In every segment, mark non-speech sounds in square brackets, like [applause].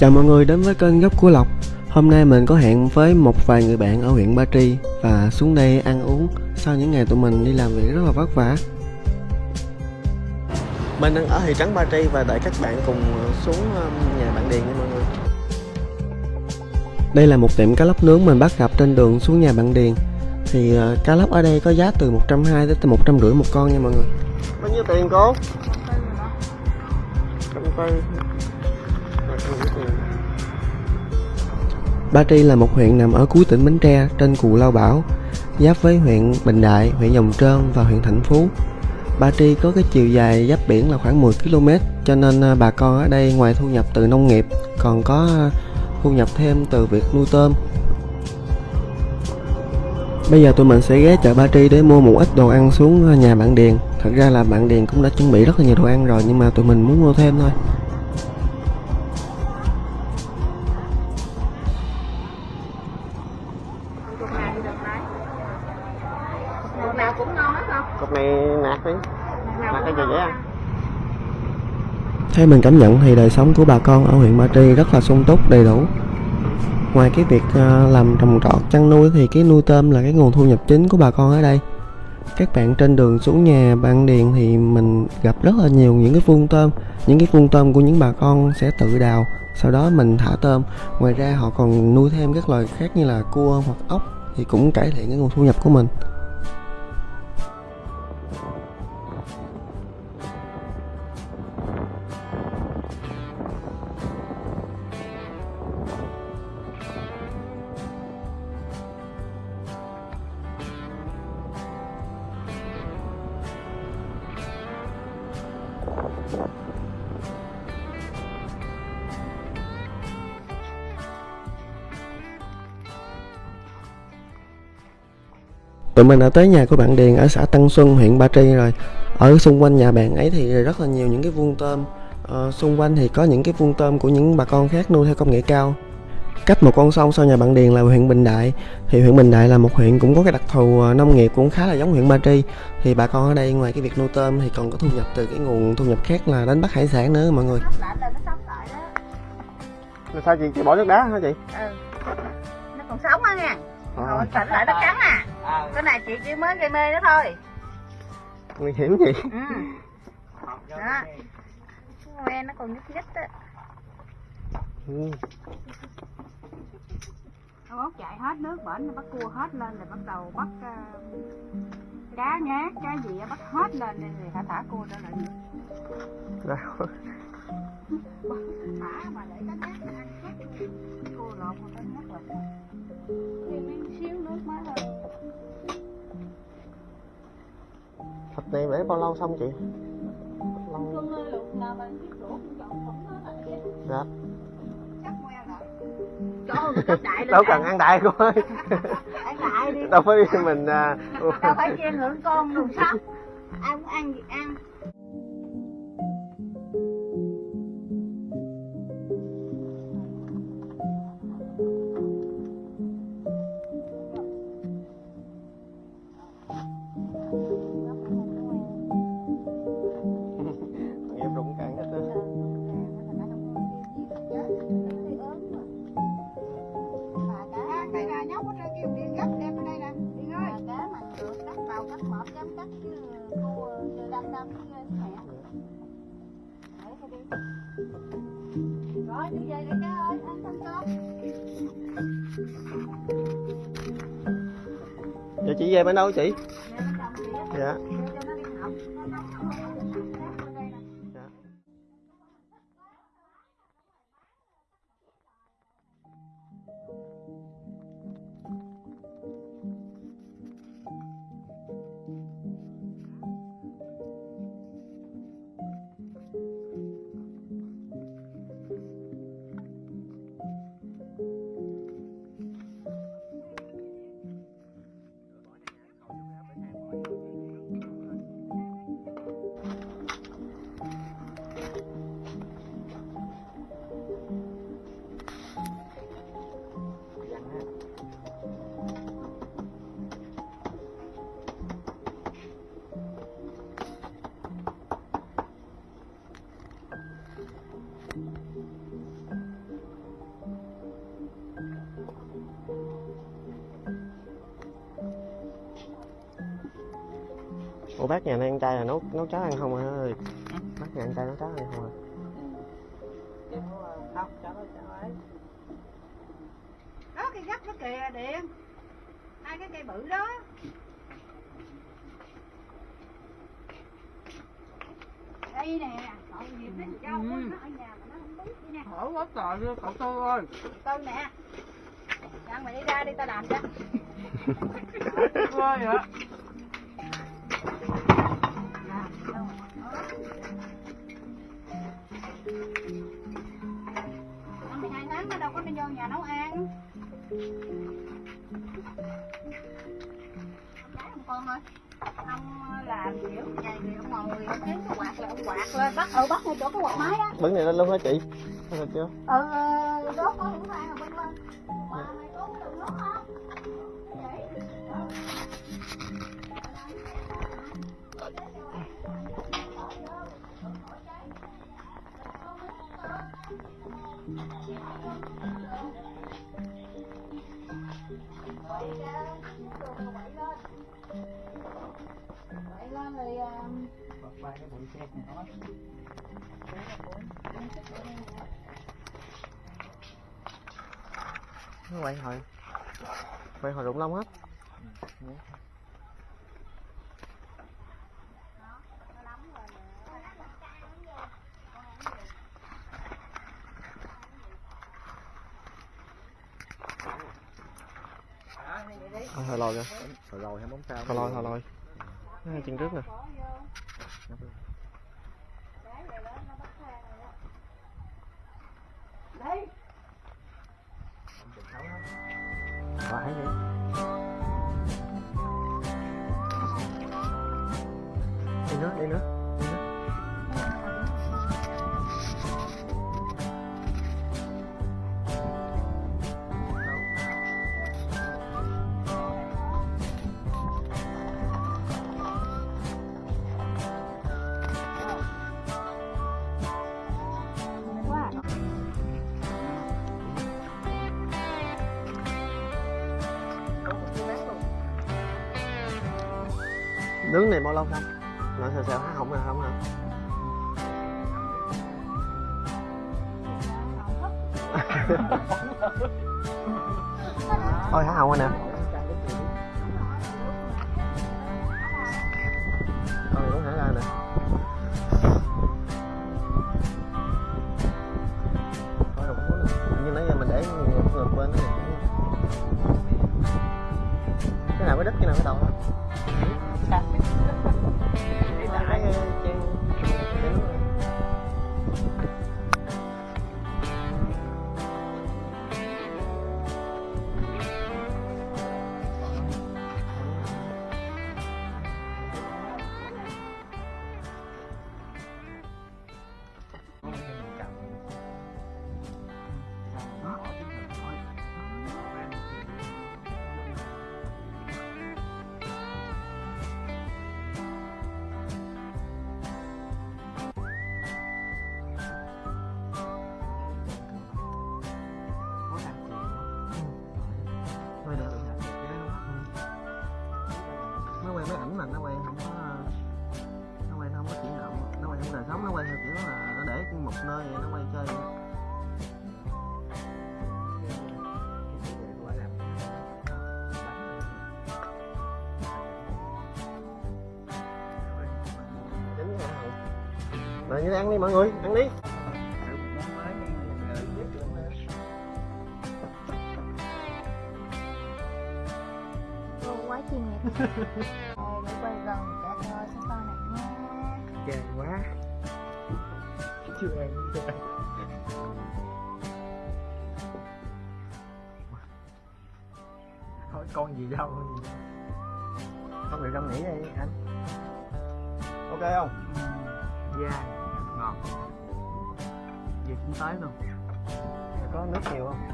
Chào mọi người đến với kênh Gốc của Lộc. Hôm nay mình có hẹn với một vài người bạn ở huyện Ba Tri Và xuống đây ăn uống sau những ngày tụi mình đi làm việc rất là vất vả. Mình đang ở thị trấn Ba Tri và đợi các bạn cùng xuống um, nhà bạn Điền nha mọi người. Đây là một tiệm cá lóc nướng mình bắt gặp trên đường xuống nhà bạn Điền. Thì uh, cá lóc ở đây có giá từ 120 đến 150 một con nha mọi người. Bao nhiêu tiền cô? 140 Ba Tri là một huyện nằm ở cuối tỉnh Bến Tre trên cù Lao Bảo, giáp với huyện Bình Đại, huyện Dòng Trơn và huyện Thạnh Phú. Ba Tri có cái chiều dài giáp biển là khoảng 10 km, cho nên à, bà con ở đây ngoài thu nhập từ nông nghiệp còn có à, thu nhập thêm từ việc nuôi tôm. Bây giờ tụi mình sẽ ghé chợ Ba Tri để mua một ít đồ ăn xuống à, nhà bạn Điền. Thật ra là bạn Điền cũng đã chuẩn bị rất là nhiều đồ ăn rồi nhưng mà tụi mình muốn mua thêm thôi. Cục nào thì được lấy cục nào cũng ngon hết không Cục này nạc đi. cũng cái gì vậy à? Theo mình cảm nhận thì đời sống của bà con ở huyện Ba Tri rất là sung túc đầy đủ. Ngoài cái việc ờ, làm trồng trọt chăn nuôi thì cái nuôi tôm là cái nguồn thu nhập chính của bà con ở đây. Các bạn trên đường xuống nhà bạn Điền thì mình gặp rất là nhiều những cái vuông tôm, những cái vuông tôm của những bà con sẽ tự đào, sau đó mình thả tôm. Ngoài ra họ còn nuôi thêm các loài khác như là cua hoặc ốc thì cũng cải thiện cái nguồn thu nhập của mình. Tụi mình đã tới nhà của bạn Điền ở xã Tân Xuân, huyện Ba Tri rồi. Ở xung quanh nhà bạn ấy thì rất là nhiều những cái vuông tôm. à, xung quanh thì có những cái vuông tôm của những bà con khác nuôi theo công nghệ cao. Cách một con sông sau nhà bạn Điền là huyện Bình Đại. Thì huyện Bình Đại là một huyện cũng có cái đặc thù ờ, nông nghiệp cũng khá là giống huyện Ba Tri. Thì bà con ở đây ngoài cái việc nuôi tôm thì còn có thu nhập từ cái nguồn thu nhập khác là đánh bắt hải sản nữa mọi người. Là nó sống lại đó. Sao chị, chị bỏ nước đá hả chị? ừ. Nó còn sống á nha. Còn tỉnh lại nó cắn à. Cái này chị chỉ mới gây mê nó thôi. Nguy hiểm gì? ừ. Đó. nó còn nhúc nhích á Ừ. bốc chạy hết nước bển nó bắt cua hết lên rồi bắt đầu bắt ờ, cá nhát cá gì bắt hết lên rồi thả thả cua trở lại Đâu? thả mà để cá nhát nó ăn hết cua lột mà cá nhát rồi thêm miếng xíu nước mới thôi Thịt này để bao lâu xong chị? Lâu. Cưng Cấp đại Đâu cần ăn đại cô ơi. Ăn đại đi. Đâu phải mình à, Đâu phải chia ngưỡng con luôn sao? Ai muốn ăn gì ăn. Đâm mẹ. Đi. Rồi, đi về đi cá ơi, ăn cơm cơm. Vậy chị về bên đâu chị? Dạ. Bác nhà này ăn chay là nấu nấu cháo ăn không à? Ơi bác nhà ăn chay nấu cháo ăn không à? Ấy đó cây gấp đó kìa điện hai cái cây bự đó. Đây nè cậu cho Ừ. nó ở nhà mà nó không biết đi nè. Khổ quá trời luôn cậu tư ơi. Tư nè. Đăng mày đi ra đi tao làm cho. Ơi hả Năm 12 tháng nó đâu có đi vô nhà nấu ăn. Ông con ơi Ông làm kiểu ngày thì ông ngồi ông kiếm cái quạt là ông quạt lên bắt ừ bắt ngay chỗ cái quạt máy á. Bứng này lên luôn hả chị? Được chưa? Ừ ờ, đốt có hũ than rồi Vậy lên rồi bật ba cái bụi xe này nó nó quay hồi quay hồi rụng lông hết. Thôi thôi lòi kìa rồi rồi hay bóng sao Thôi lòi thôi lòi Nó hai chân trước nè. Đây, Phải nữa đi nữa đi nữa. Nướng này bao lâu không? nó sao sao, há hỏng rồi không hả? Thôi, há hỏng rồi nè. Thôi cũng hả ra nè. Thôi Như nãy giờ mình để ngược bên bên này Cái nào, cái đất cái nào, cái đầu Rồi như ăn đi mọi người Ăn đi. Cô quá chuyên nghiệp [laughs] để quay gần cả sao con này nha chê quá. Chưa ăn chưa ăn thôi con gì đâu đâu. Không được trong nghỉ đi anh. Ok không? da ngọt việc cũng tới luôn Có nước nhiều không?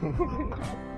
[laughs]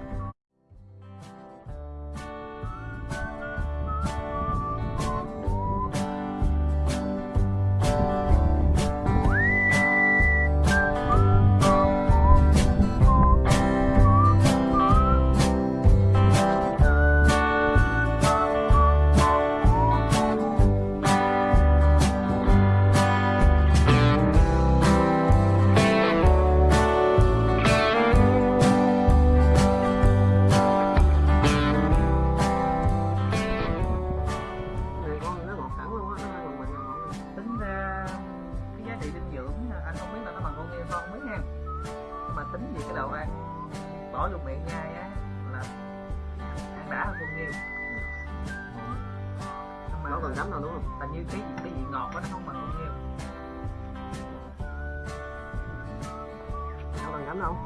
Cánh đâu.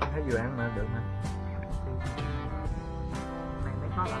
Thấy vừa ăn mà được mà này thấy khó lắm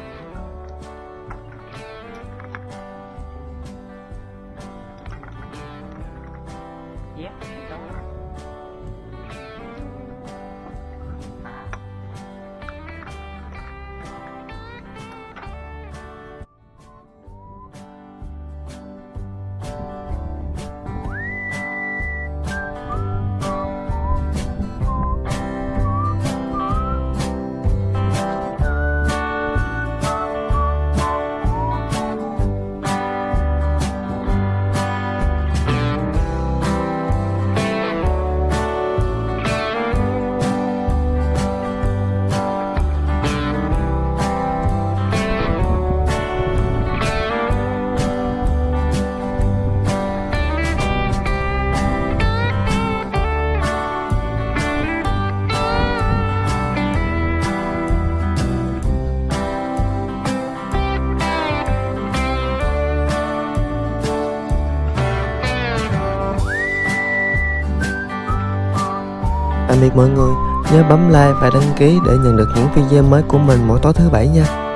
Tạm biệt mọi người, nhớ bấm like và đăng ký để nhận được những video mới của mình mỗi tối thứ bảy nha.